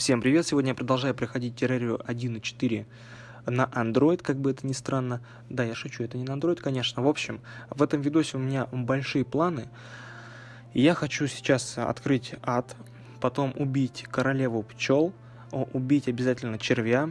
Всем привет! Сегодня я продолжаю проходить террарию 1.4 на Android, как бы это ни странно. Да, я шучу, это не на Android, конечно. В общем, в этом видосе у меня большие планы. Я хочу сейчас открыть ад, потом убить королеву пчел, убить обязательно червя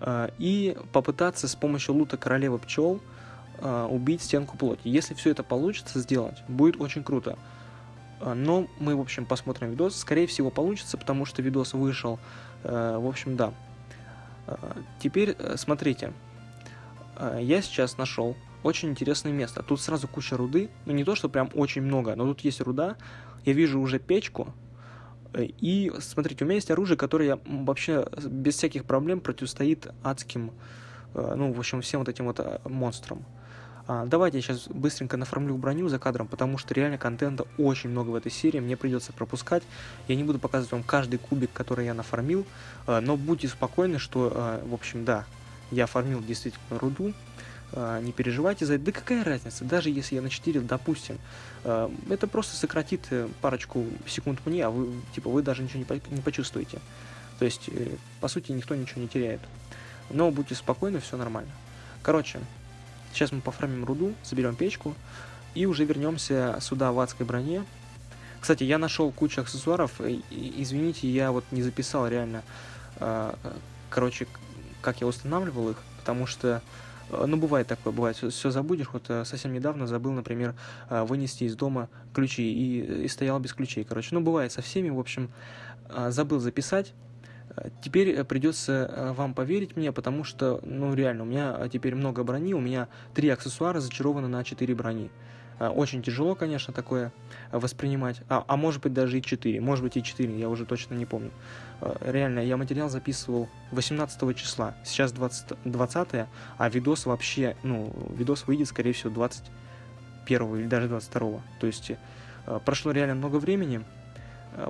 э, и попытаться с помощью лута королевы пчел э, убить стенку плоти. Если все это получится сделать, будет очень круто. А, но мы, в общем, посмотрим видос. Скорее всего, получится, потому что видос вышел. Э, в общем, да. А, теперь, э, смотрите. Я сейчас нашел очень интересное место. Тут сразу куча руды. Ну, не то, что прям очень много, но тут есть руда. Я вижу уже печку. Э, и, смотрите, у меня есть оружие, которое вообще без всяких проблем противостоит адским, ну, в общем, всем вот этим вот монстрам. А, давайте я сейчас быстренько нафармлю броню за кадром, потому что реально контента очень много в этой серии, мне придется пропускать. Я не буду показывать вам каждый кубик, который я нафармил, а, но будьте спокойны, что, а, в общем, да, я фармил действительно руду, а, не переживайте за это. Да какая разница, даже если я на 4, допустим, а, это просто сократит э, парочку секунд мне, а вы, типа, вы даже ничего не почувствуете. То есть, э, по сути, никто ничего не теряет. Но будьте спокойны, все нормально. Короче, Сейчас мы пофармим руду, заберем печку и уже вернемся сюда в адской броне. Кстати, я нашел кучу аксессуаров. Извините, я вот не записал реально, а, короче, как я устанавливал их, потому что а, ну, бывает такое, бывает, все, забудешь. Вот э, совсем недавно забыл, например, а, вынести из дома ключи и, и стоял без ключей, короче. Ну, бывает со всеми, в общем, забыл записать. Теперь э, придется э, вам поверить мне, потому что, ну реально, у меня э, теперь много брони, у меня три аксессуара зачарованы на 4 брони. Очень тяжело, конечно, такое воспринимать, а, а может быть даже и 4, может быть и 4, я уже точно не помню. Реально, я материал записывал 18 числа, сейчас 20, 20 а видос вообще, ну, видос выйдет, скорее всего, 21 или даже 22. То есть прошло реально много времени,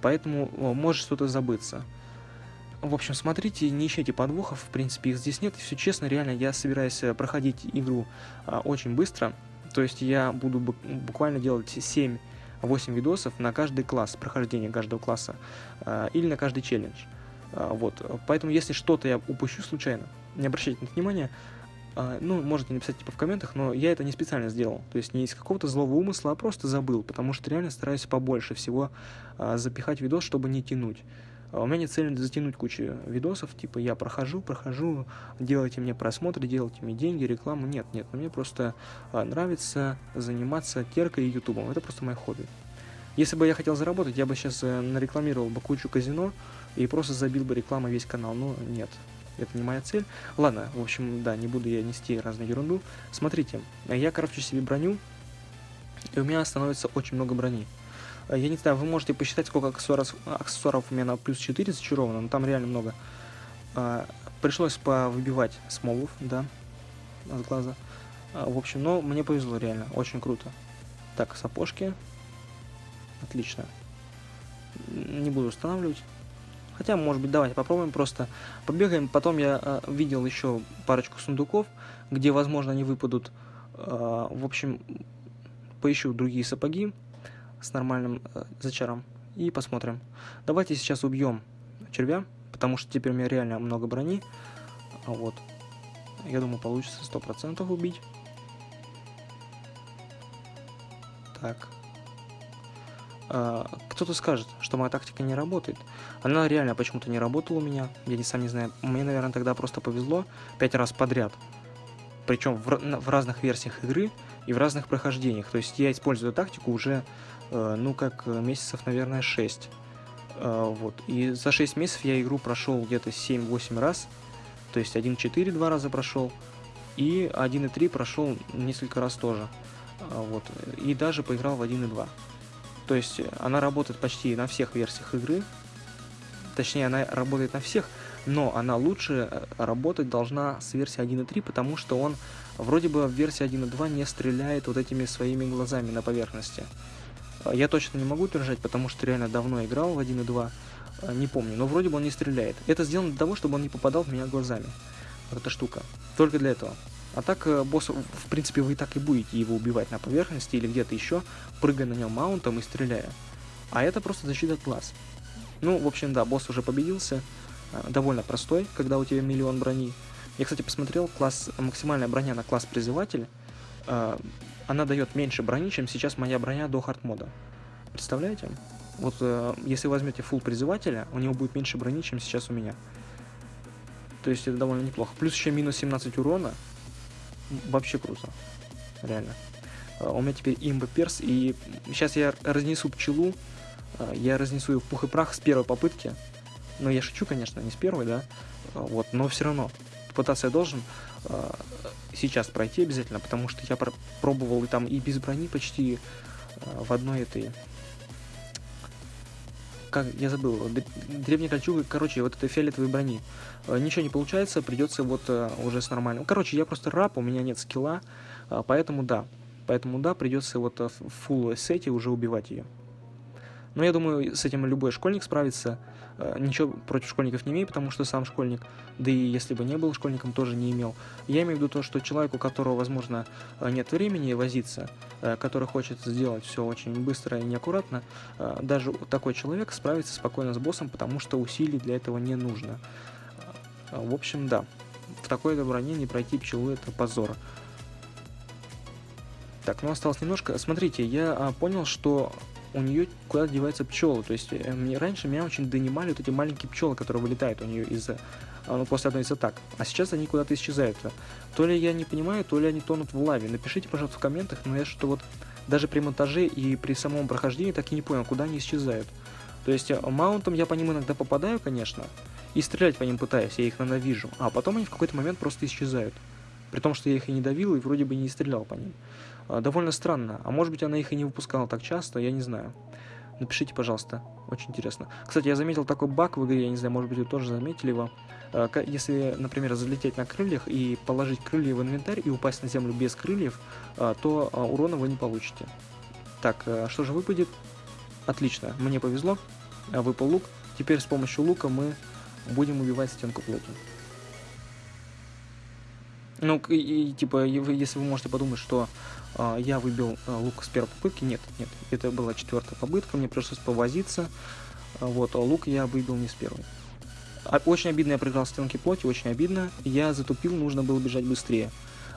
поэтому может что-то забыться. В общем, смотрите, не ищите подвохов, в принципе, их здесь нет. Все честно, реально, я собираюсь э, проходить игру а, очень быстро. То есть я буду буквально делать 7-8 видосов на каждый класс, прохождение каждого класса, а, или на каждый челлендж. А, вот, поэтому если что-то я упущу случайно, не обращайте на это внимания, а, ну, можете написать типа в комментах, но я это не специально сделал. То есть не из какого-то злого умысла, а просто забыл, потому что реально стараюсь побольше всего а, запихать видос, чтобы не тянуть. А у меня нет цели затянуть кучу видосов, типа я прохожу, прохожу, делайте мне просмотры, делайте мне деньги, рекламу. Нет, нет, мне просто а, нравится заниматься теркой и ютубом. Это просто мое хобби. Если бы я хотел заработать, я бы сейчас э, нарекламировал бы кучу казино и просто забил бы рекламу весь канал. Но нет, это не моя цель. Ладно, в общем, да, не буду я нести разную ерунду. Смотрите, я крафчу себе броню, и у меня становится очень много брони. Э, я не знаю, вы можете посчитать, сколько аксессуаров, аксессуаров у меня на плюс 4 зачаровано, но там реально много. А, пришлось повыбивать смолов, да, от глаза. А, в общем, но мне повезло реально, очень круто. Так, сапожки. Отлично. Не буду устанавливать. Хотя, может быть, давайте попробуем просто. Побегаем. Потом я э, видел еще парочку сундуков, где, возможно, они выпадут. Э, в общем, поищу другие сапоги с нормальным э, зачаром и посмотрим. Давайте сейчас убьем червя, потому что теперь у меня реально много брони. Вот. Я думаю, получится 100% убить. Так. А, Кто-то скажет, что моя тактика не работает. Она реально почему-то не работала у меня. Я не сам не знаю. Мне, наверное, тогда просто повезло. Пять раз подряд. Причем в, в разных версиях игры и в разных прохождениях. То есть я использую тактику уже ну, как э, месяцев, наверное, 6. Э, вот. И за 6 месяцев я игру прошел где-то 7-8 раз. То есть 1.4 два раза прошел. И 1.3 прошел несколько раз тоже. Вот. И даже поиграл в 1.2. То есть она работает почти на всех версиях игры. Точнее, она работает на всех, но она лучше работать должна с версии 1.3, потому что он вроде бы в версии 1.2 не стреляет вот этими своими глазами на поверхности. А, я точно не могу утверждать, потому что реально давно играл в 1 и 2, а, не помню, но вроде бы он не стреляет. Это сделано для того, чтобы он не попадал в меня глазами. Вот эта штука. Только для этого. А так, э, босс, в принципе, вы так и будете его убивать на поверхности или где-то еще, прыгая на нем маунтом и стреляя. А это просто защита от глаз. Ну, в общем, да, босс уже победился. Э, довольно простой, когда у тебя миллион брони. Я, кстати, посмотрел, класс, максимальная броня на класс призыватель, она дает меньше брони, чем сейчас моя броня до хард мода. Представляете? Вот э, если возьмете full призывателя, у него будет меньше брони, чем сейчас у меня. То есть это довольно неплохо. Плюс еще минус 17 урона. Вообще круто. Реально. Э, у меня теперь имба перс, и сейчас я разнесу пчелу, э, я разнесу ее в пух и прах с первой попытки. Ну, я шучу, конечно, не с первой, да, э, вот, но все равно пытаться я должен э, сейчас пройти обязательно, потому что я пробовал и там и без брони почти э, в одной этой... Как, я забыл, древней кольчугой, короче, вот этой фиолетовой брони. Э, ничего не получается, придется вот э, уже с нормальным. Короче, я просто раб, у меня нет скилла, э, поэтому да. Поэтому да, придется вот в full сете уже убивать ее. Но я думаю, с этим любой школьник справится. Э, ничего против школьников не имею, потому что сам школьник, да и если бы не был школьником, тоже не имел. Я имею в виду то, что человек, у которого, возможно, э, нет времени возиться, э, который хочет сделать все очень быстро и неаккуратно, даже такой человек справится спокойно с боссом, потому что усилий для этого не нужно. В общем, да, в такой броне не пройти пчелу это позор. Так, ну осталось немножко. Смотрите, я а, понял, что у нее куда-то деваются пчелы. То есть э, мне, раньше меня очень донимали вот эти маленькие пчелы, которые вылетают у нее из ну, после одной из атак. А сейчас они куда-то исчезают. То ли я не понимаю, то ли они тонут в лаве. Напишите, пожалуйста, в комментах, но я что-то вот даже при монтаже и при самом прохождении так и не понял, куда они исчезают. То есть э, маунтом я по ним иногда попадаю, конечно, и стрелять по ним пытаюсь, я их ненавижу, а потом они в какой-то момент просто исчезают. При том, что я их и не давил, и вроде бы не стрелял по ним. А, довольно странно. А может быть она их и не выпускала так часто, я не знаю. Напишите, пожалуйста, очень интересно. Кстати, я заметил такой баг в игре, я не знаю, может быть вы тоже заметили его. А, если, например, залететь на крыльях и положить крылья в инвентарь и упасть на землю без крыльев, а, то урона вы не получите. Так, что же выпадет? Отлично, мне повезло, выпал лук. Теперь с помощью лука мы будем убивать стенку плоти. Ну, и, и типа, если вы можете подумать, что э, я выбил э, лук с первой попытки, нет, нет, это была четвертая попытка, мне пришлось повозиться, вот, а лук я выбил не с первой. Очень обидно, я проиграл стенки плоти, очень обидно, я затупил, нужно было бежать быстрее.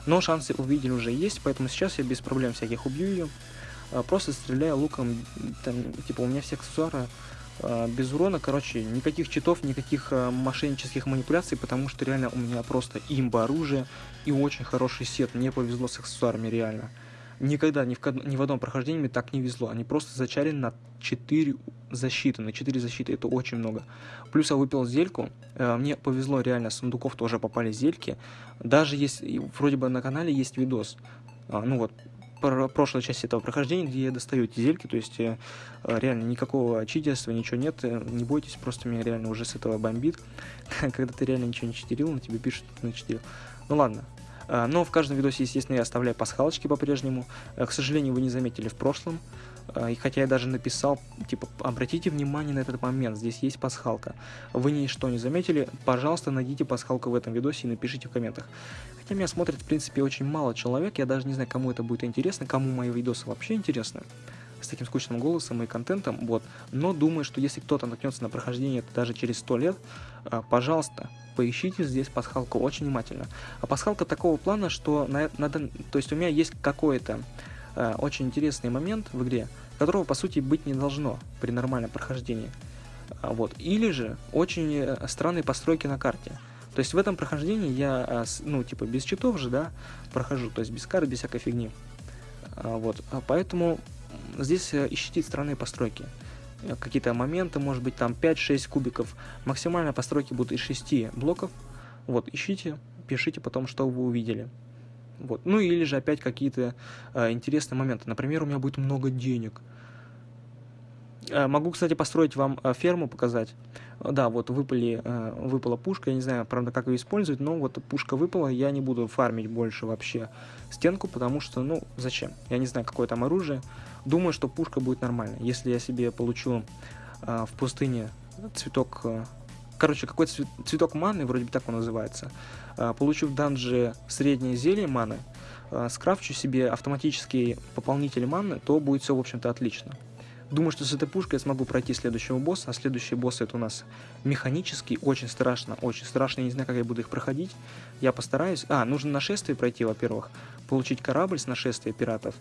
Но шансы увидели уже есть, поэтому сейчас я без проблем всяких убью ее, просто стреляю луком, там, типа, у меня все аксессуары без урона, короче, никаких читов, никаких э, мошеннических манипуляций, потому что реально у меня просто имба оружие и очень хороший сет. Мне повезло с аксессуарами, реально. Никогда, ни в, ни в одном прохождении мне так не везло. Они просто зачарили на 4 защиты. На 4 защиты это очень много. Плюс я выпил зельку. Э, мне повезло, реально, с сундуков тоже попали зельки. Даже если, вроде бы на канале есть видос. Ну вот, прошлой части этого прохождения, где я достаю эти зельки, то есть э, реально никакого читерства, ничего нет, э, не бойтесь, просто меня реально уже с этого бомбит, когда ты реально ничего не читерил, на тебе пишут, что ты начитерил. Ну ладно, э, но в каждом видосе, естественно, я оставляю пасхалочки по-прежнему. К сожалению, вы не заметили в прошлом. И хотя я даже написал, типа, обратите внимание на этот момент, здесь есть пасхалка. Вы ничто не заметили, пожалуйста, найдите пасхалку в этом видосе и напишите в комментах. Хотя меня смотрит, в принципе, очень мало человек, я даже не знаю, кому это будет интересно, кому мои видосы вообще интересны, с таким скучным голосом и контентом, вот. Но думаю, что если кто-то наткнется на прохождение даже через 100 лет, а, пожалуйста, поищите здесь пасхалку очень внимательно. А пасхалка такого плана, что на, надо, то есть у меня есть какой-то э, очень интересный момент в игре, которого по сути быть не должно при нормальном прохождении. А, вот. Или же очень э, странные постройки на карте. То есть в этом прохождении я, а, ну, типа, без читов же, да, прохожу, то есть без карт, без всякой фигни. А, вот, а поэтому здесь э, ищите странные постройки. Э, какие-то моменты, может быть, там 5-6 кубиков. Максимально постройки будут из 6 блоков. Вот, ищите, пишите потом, что вы увидели. Вот. Ну или же опять какие-то э, интересные моменты. Например, у меня будет много денег. Э, могу, кстати, построить вам э, ферму, показать. Да, вот выпали, э, выпала пушка, я не знаю, правда, как ее использовать, но вот пушка выпала, я не буду фармить больше вообще стенку, потому что, ну, зачем? Я не знаю, какое там оружие. Думаю, что пушка будет нормальная. Если я себе получу в пустыне цветок... Короче, какой-то цветок маны, вроде бы так он называется. Получу в данже среднее зелье маны, скрафчу себе автоматический пополнитель маны, то будет все, в общем-то, отлично. Думаю, что с этой пушкой я смогу пройти следующего босса, а следующий босс это у нас механический, очень страшно, очень страшно, я не знаю, как я буду их проходить. Я постараюсь. А, нужно нашествие пройти, во-первых, получить корабль с нашествия пиратов,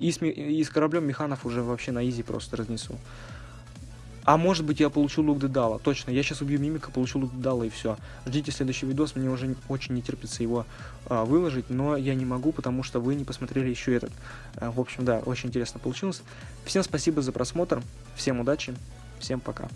и с, и с кораблем механов уже вообще на изи просто разнесу. А может быть я получу лук Дедала. Точно, я сейчас убью мимика, получу лук Дедала и все. Ждите следующий видос, мне уже очень не терпится его а, выложить, но я не могу, потому что вы не посмотрели еще этот. А, в общем, да, очень интересно получилось. Всем спасибо за просмотр, всем удачи, всем пока.